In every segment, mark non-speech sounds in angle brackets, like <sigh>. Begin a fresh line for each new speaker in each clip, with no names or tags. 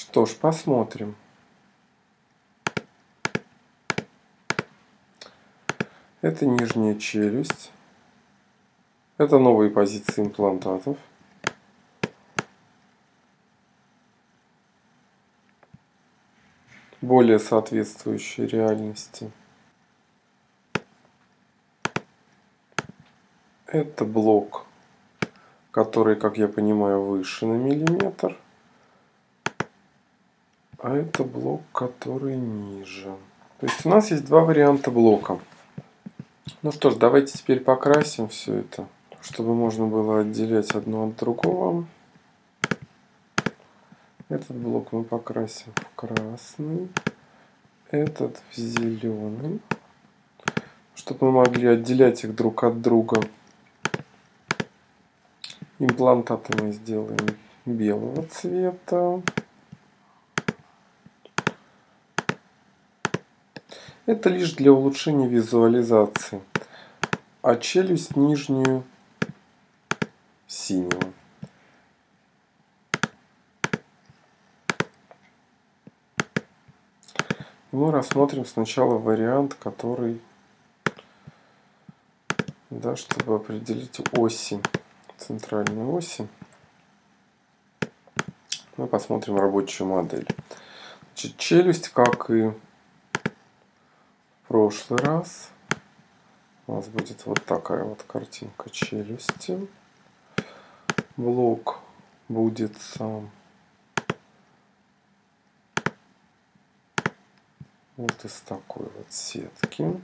Что ж, посмотрим. Это нижняя челюсть. Это новые позиции имплантатов. Более соответствующие реальности. Это блок, который, как я понимаю, выше на миллиметр. А это блок, который ниже. То есть у нас есть два варианта блока. Ну что ж, давайте теперь покрасим все это, чтобы можно было отделять одно от другого. Этот блок мы покрасим в красный, этот в зеленый, чтобы мы могли отделять их друг от друга. Имплантаты мы сделаем белого цвета. Это лишь для улучшения визуализации. А челюсть нижнюю синего. Мы рассмотрим сначала вариант, который, да, чтобы определить оси, центральные оси. Мы посмотрим рабочую модель. Значит, челюсть, как и прошлый раз у нас будет вот такая вот картинка челюсти. Блок будет сам вот из такой вот сетки.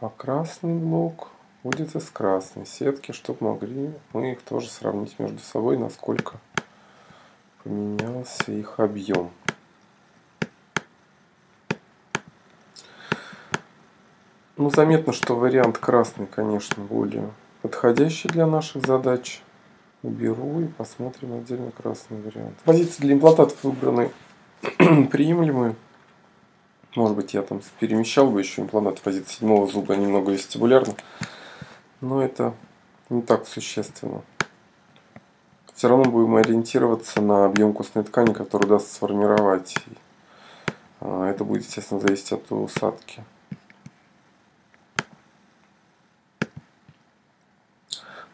А красный блок будет из красной сетки, чтобы могли мы их тоже сравнить между собой, насколько поменялся их объем. Ну, заметно, что вариант красный, конечно, более подходящий для наших задач. Уберу и посмотрим отдельно красный вариант. Позиции для имплантатов выбраны <clears throat> приемлемые. Может быть, я там перемещал бы еще имплантат в позиции седьмого зуба немного вестибулярно. Но это не так существенно. Все равно будем ориентироваться на объем костной ткани, который удастся сформировать. А, это будет, естественно, зависеть от усадки.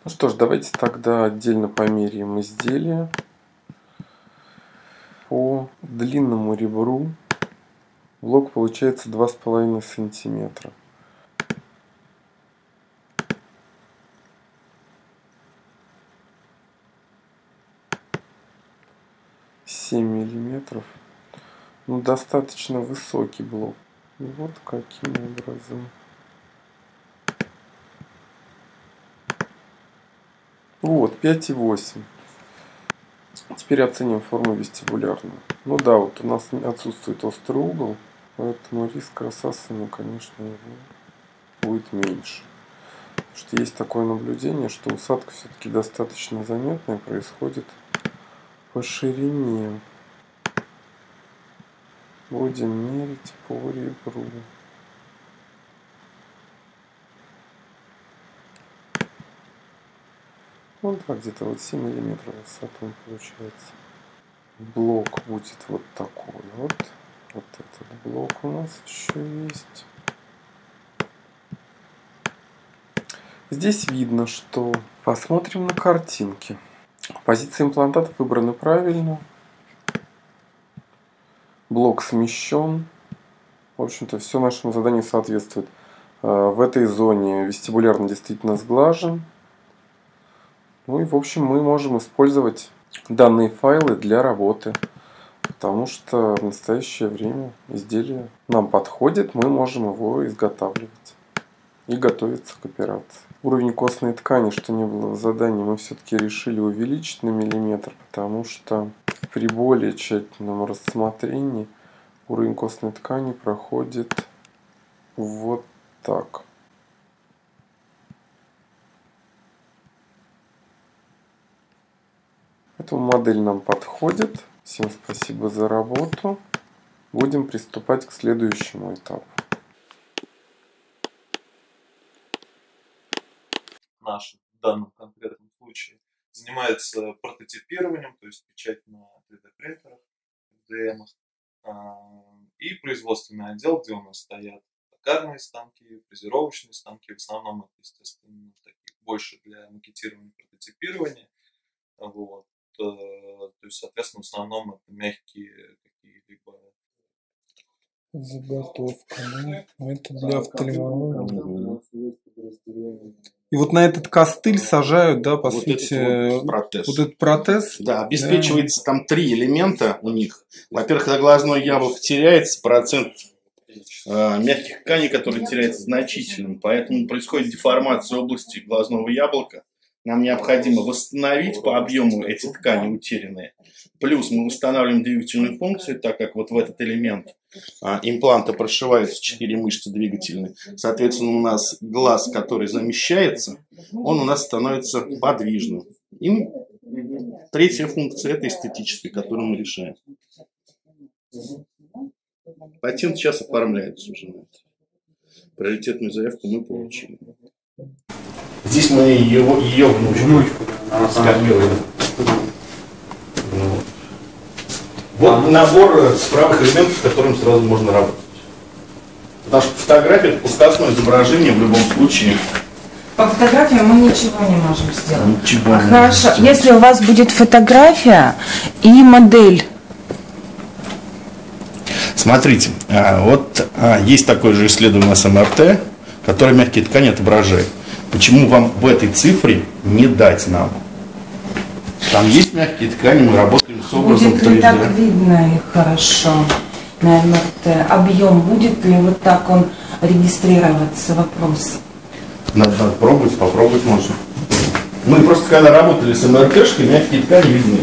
Ну что ж, давайте тогда отдельно померяем изделие по длинному ребру. Блок получается 2,5 сантиметра. Семь миллиметров. Ну, достаточно высокий блок. Вот каким образом. Вот, 5,8. Теперь оценим форму вестибулярную. Ну да, вот у нас отсутствует острый угол, поэтому риск рассасывания, конечно, будет меньше. Потому что есть такое наблюдение, что усадка все-таки достаточно заметная происходит по ширине. Будем мерить по ребру. Ну да, где-то вот 7 миллиметров высоту получается. Блок будет вот такой вот. Вот этот блок у нас еще есть. Здесь видно, что посмотрим на картинки. Позиции имплантатов выбраны правильно. Блок смещен. В общем-то, все нашему заданию соответствует. Э, в этой зоне вестибулярно действительно сглажен. Ну и в общем мы можем использовать данные файлы для работы. Потому что в настоящее время изделие нам подходит, мы можем его изготавливать и готовиться к операции. Уровень костной ткани, что не было в задании, мы все-таки решили увеличить на миллиметр, потому что при более тщательном рассмотрении уровень костной ткани проходит вот так. Поэтому модель нам подходит. Всем спасибо за работу. Будем приступать к следующему этапу.
Наш в данном конкретном случае занимается прототипированием, то есть печать на 3D-принтерах, DM, и производственный отдел, где у нас стоят токарные станки, фрезеровочные станки, в основном это, естественно, такие больше для макетирования, прототипирования. Вот. То есть, соответственно, в основном это мягкие какие-либо
Заготовка, ну, это для офтальмологии. И вот на этот костыль сажают, да, по
вот
сути,
этот вот протез.
Вот этот протез.
Да, обеспечивается да. там три элемента у них. Во-первых, когда глазное яблоко теряется, процент э, мягких тканей, который теряется значительным, поэтому происходит деформация области глазного яблока. Нам необходимо восстановить по объему эти ткани утерянные. Плюс мы устанавливаем двигательную функцию, так как вот в этот элемент а, импланта прошиваются четыре мышцы двигательные. Соответственно, у нас глаз, который замещается, он у нас становится подвижным. И третья функция – это эстетическая, которую мы решаем. Патент сейчас оформляется уже на это. Приоритетную заявку мы получили. Здесь мы его, ее внучку скопируем. Вот. вот набор справок элементов, с которым сразу можно работать. Потому что фотография это пускасное изображение в любом случае.
По фотографии мы ничего не можем сделать.
Ничего
а Хорошо, сделать. если у вас будет фотография и модель.
Смотрите, а, вот а, есть такое же исследование с МРТ, которое мягкие ткани отображает. Почему вам в этой цифре не дать нам? Там есть мягкие ткани, мы работаем с образом
будет 3D. ли так видно их хорошо на МРТ? Объем будет ли вот так он регистрироваться? Вопрос.
Надо, надо пробовать, попробовать можно. Мы просто когда работали с МРТшкой, мягкие ткани видны.